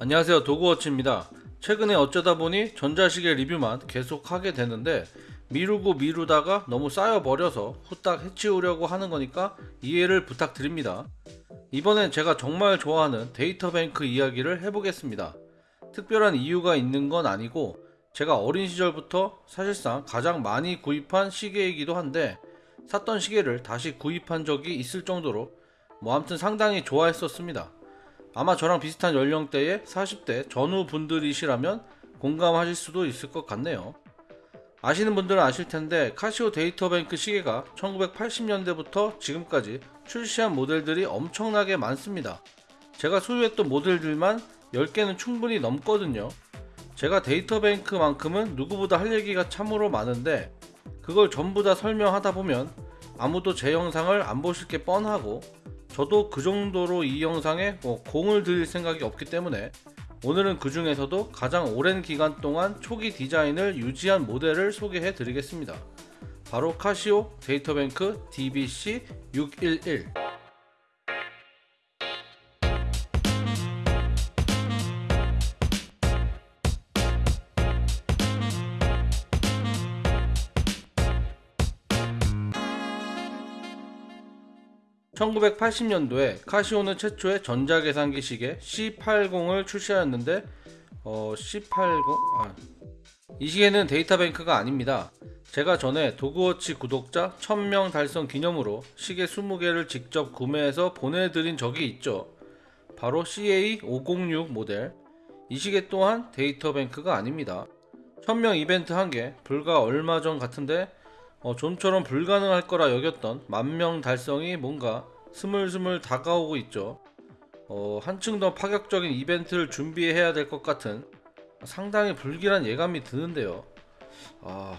안녕하세요. 도구워치입니다. 최근에 어쩌다 보니 전자시계 리뷰만 계속 하게 되는데 미루고 미루다가 너무 쌓여버려서 후딱 해치우려고 하는 거니까 이해를 부탁드립니다. 이번엔 제가 정말 좋아하는 데이터뱅크 이야기를 해보겠습니다. 특별한 이유가 있는 건 아니고 제가 어린 시절부터 사실상 가장 많이 구입한 시계이기도 한데 샀던 시계를 다시 구입한 적이 있을 정도로 뭐 아무튼 상당히 좋아했었습니다 아마 저랑 비슷한 연령대의 40대 전후 분들이시라면 공감하실 수도 있을 것 같네요. 아시는 분들은 아실 텐데 카시오 데이터뱅크 시계가 1980년대부터 지금까지 출시한 모델들이 엄청나게 많습니다. 제가 소유했던 모델들만 10개는 충분히 넘거든요. 제가 데이터뱅크만큼은 누구보다 할 얘기가 참으로 많은데 그걸 전부 다 설명하다 보면 아무도 제 영상을 안 보실 게 뻔하고 저도 그 정도로 이 영상에 뭐 공을 들일 생각이 없기 때문에 오늘은 그 중에서도 가장 오랜 기간 동안 초기 디자인을 유지한 모델을 소개해 드리겠습니다. 바로 카시오 데이터뱅크 DBC611 1980년도에 카시오는 최초의 전자계산기 시계 C80을 출시하였는데 어, C80 아, 이 시계는 데이터뱅크가 아닙니다. 제가 전에 도그워치 구독자 1000명 달성 기념으로 시계 20개를 직접 구매해서 보내드린 적이 있죠. 바로 CA506 모델 이 시계 또한 데이터뱅크가 아닙니다. 1000명 이벤트 한개 불과 얼마 전 같은데 어, 좀처럼 불가능할 거라 여겼던 만명 달성이 뭔가 스물스물 다가오고 있죠. 어, 한층 더 파격적인 이벤트를 준비해야 될 것 같은 상당히 불길한 예감이 드는데요. 아,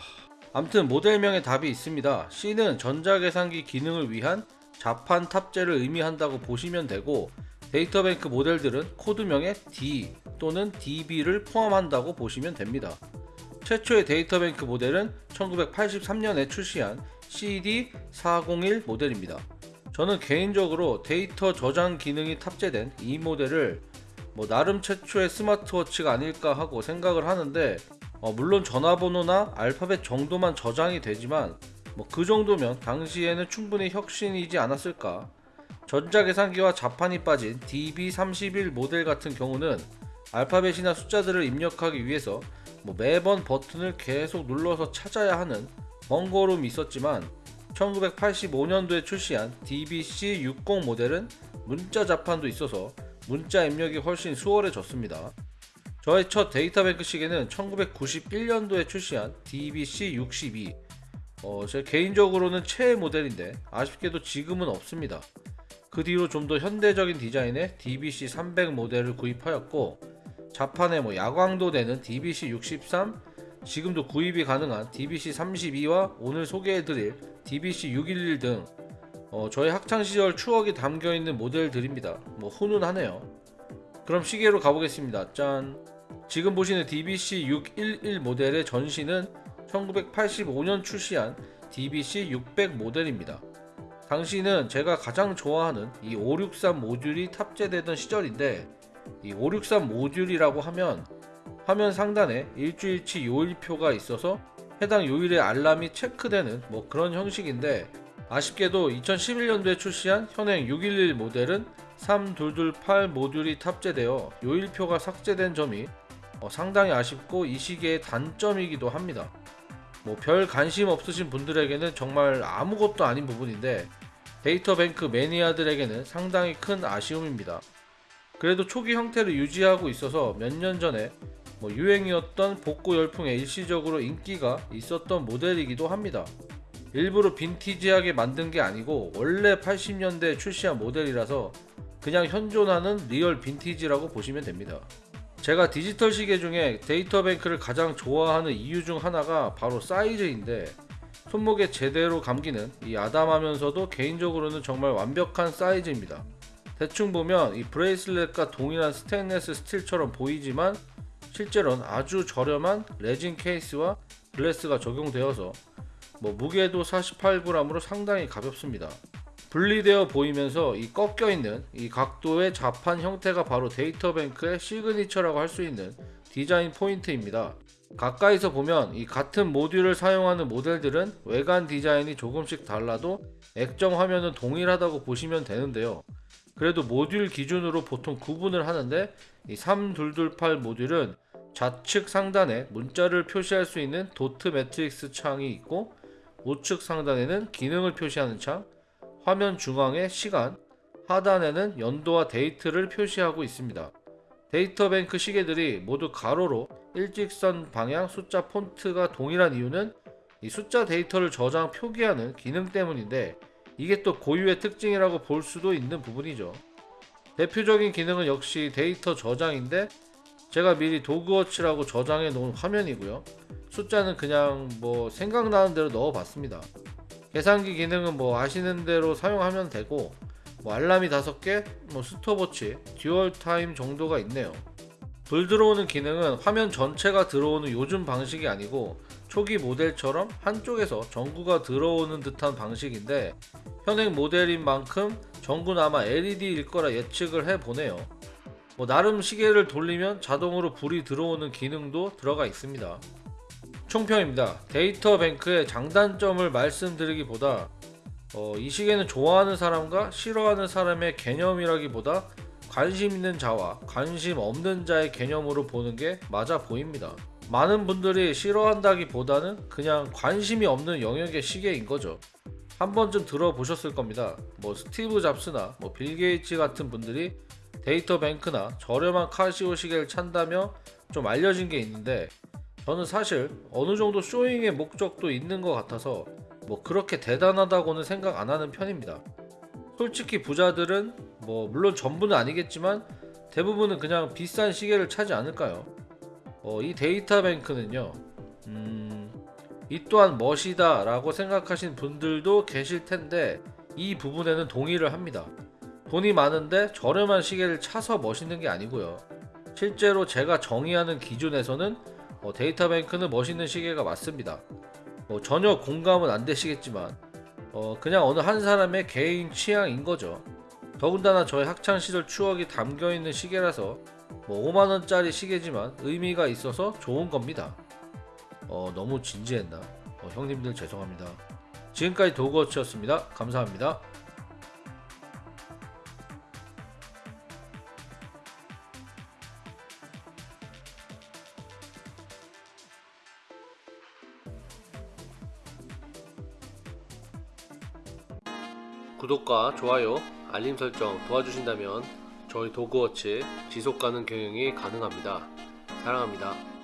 암튼 모델명의 답이 있습니다. C는 전자계산기 기능을 위한 자판 탑재를 의미한다고 보시면 되고 데이터뱅크 모델들은 코드명에 D 또는 DB를 포함한다고 보시면 됩니다. 최초의 데이터뱅크 모델은 1983년에 출시한 CD401 모델입니다. 저는 개인적으로 데이터 저장 기능이 탑재된 이 모델을 뭐 나름 최초의 스마트워치가 아닐까 하고 생각을 하는데 어 물론 전화번호나 알파벳 정도만 저장이 되지만 뭐 그 정도면 당시에는 충분히 혁신이지 않았을까 전자계산기와 자판이 빠진 DB31 모델 같은 경우는 알파벳이나 숫자들을 입력하기 위해서 뭐 매번 버튼을 계속 눌러서 찾아야 하는 번거로움이 있었지만 1985년도에 출시한 DBC60 모델은 문자 자판도 있어서 문자 입력이 훨씬 수월해졌습니다. 저의 첫 데이터뱅크 시계는 1991년도에 출시한 DBC62 어, 제 개인적으로는 최애 모델인데 아쉽게도 지금은 없습니다. 그 뒤로 좀 더 현대적인 디자인의 DBC300 모델을 구입하였고 자판에 뭐 야광도 되는 DBC63 지금도 구입이 가능한 DBC32와 오늘 소개해드릴 DBC611 등 어, 저의 학창시절 추억이 담겨있는 모델들입니다. 뭐 훈훈하네요. 그럼 시계로 가보겠습니다. 짠. 지금 보시는 DBC611 모델의 전시는 1985년 출시한 DBC600 모델입니다. 당시는 제가 가장 좋아하는 이 563 모듈이 탑재되던 시절인데 이 563 모듈이라고 하면 화면 상단에 일주일치 요일표가 있어서 해당 요일의 알람이 체크되는 뭐 그런 형식인데 아쉽게도 2011년도에 출시한 현행 611 모델은 3228 모듈이 탑재되어 요일표가 삭제된 점이 어 상당히 아쉽고 이 시기의 단점이기도 합니다. 뭐 별 관심 없으신 분들에게는 정말 아무것도 아닌 부분인데 데이터뱅크 매니아들에게는 상당히 큰 아쉬움입니다. 그래도 초기 형태를 유지하고 있어서 몇 년 전에 뭐 유행이었던 복고 열풍에 일시적으로 인기가 있었던 모델이기도 합니다. 일부러 빈티지하게 만든 게 아니고 원래 80년대에 출시한 모델이라서 그냥 현존하는 real 빈티지라고 보시면 됩니다. 제가 디지털 시계 중에 데이터뱅크를 가장 좋아하는 이유 중 하나가 바로 사이즈인데 손목에 제대로 감기는 이 아담하면서도 개인적으로는 정말 완벽한 사이즈입니다. 대충 보면 이 bracelet과 동일한 스테인레스 스틸처럼 보이지만 실제로는 아주 저렴한 레진 케이스와 glass가 적용되어서 뭐 무게도 48g으로 상당히 가볍습니다. 분리되어 보이면서 이 꺾여 있는 이 각도의 자판 형태가 바로 데이터뱅크의 시그니처라고 할 수 있는 디자인 포인트입니다. 가까이서 보면 이 같은 모듈을 사용하는 모델들은 외관 디자인이 조금씩 달라도 액정 화면은 동일하다고 보시면 되는데요. 그래도 모듈 기준으로 보통 구분을 하는데 이 3228 모듈은 좌측 상단에 문자를 표시할 수 있는 dot matrix 창이 있고 우측 상단에는 기능을 표시하는 창, 화면 중앙에 시간, 하단에는 연도와 데이트를 표시하고 있습니다. 데이터뱅크 시계들이 모두 가로로 일직선 방향 숫자 폰트가 동일한 이유는 이 숫자 데이터를 저장 표기하는 기능 때문인데 이게 또 고유의 특징이라고 볼 수도 있는 부분이죠. 대표적인 기능은 역시 데이터 저장인데 제가 미리 도그워치라고 저장해 놓은 화면이고요. 숫자는 그냥 뭐 생각나는 대로 넣어 봤습니다. 계산기 기능은 뭐 아시는 대로 사용하면 되고 뭐 알람이 5개, 뭐 스톱워치, dual time 정도가 있네요. 불 들어오는 기능은 화면 전체가 들어오는 요즘 방식이 아니고 초기 모델처럼 한쪽에서 전구가 들어오는 듯한 방식인데 현행 모델인 만큼 전구는 아마 LED일 거라 예측을 해보네요. 뭐 나름 시계를 돌리면 자동으로 불이 들어오는 기능도 들어가 있습니다. 총평입니다. 데이터뱅크의 장단점을 말씀드리기보다 어, 이 시계는 좋아하는 사람과 싫어하는 사람의 개념이라기보다 관심 있는 자와 관심 없는 자의 개념으로 보는 게 맞아 보입니다. 많은 분들이 싫어한다기보다는 그냥 관심이 없는 영역의 시계인 거죠. 한 번쯤 들어보셨을 겁니다. 뭐 스티브 잡스나 뭐 빌 게이츠 같은 분들이 데이터 뱅크나 저렴한 카시오 시계를 찬다며 좀 알려진 게 있는데 저는 사실 어느 정도 showing의 목적도 있는 것 같아서 뭐 그렇게 대단하다고는 생각 안 하는 편입니다. 솔직히 부자들은 뭐 물론 전부는 아니겠지만 대부분은 그냥 비싼 시계를 차지 않을까요? 어, 이 데이터 뱅크는요. 음, 이 또한 멋이다 라고 생각하신 분들도 계실 텐데 이 부분에는 동의를 합니다. 돈이 많은데 저렴한 시계를 차서 멋있는 게 아니고요. 실제로 제가 정의하는 기준에서는 어, 데이터 뱅크는 멋있는 시계가 맞습니다. 뭐 전혀 공감은 안 되시겠지만 어, 그냥 어느 한 사람의 개인 취향인 거죠. 더군다나 저의 학창 시절 추억이 담겨 있는 시계라서 뭐 5만 원짜리 시계지만 의미가 있어서 좋은 겁니다. 어, 너무 진지했나? 어, 형님들 죄송합니다. 지금까지 도그워치였습니다. 감사합니다. 구독과 좋아요, 알림 설정 도와주신다면 저희 도그워치 지속 가능 경영이 가능합니다. 사랑합니다.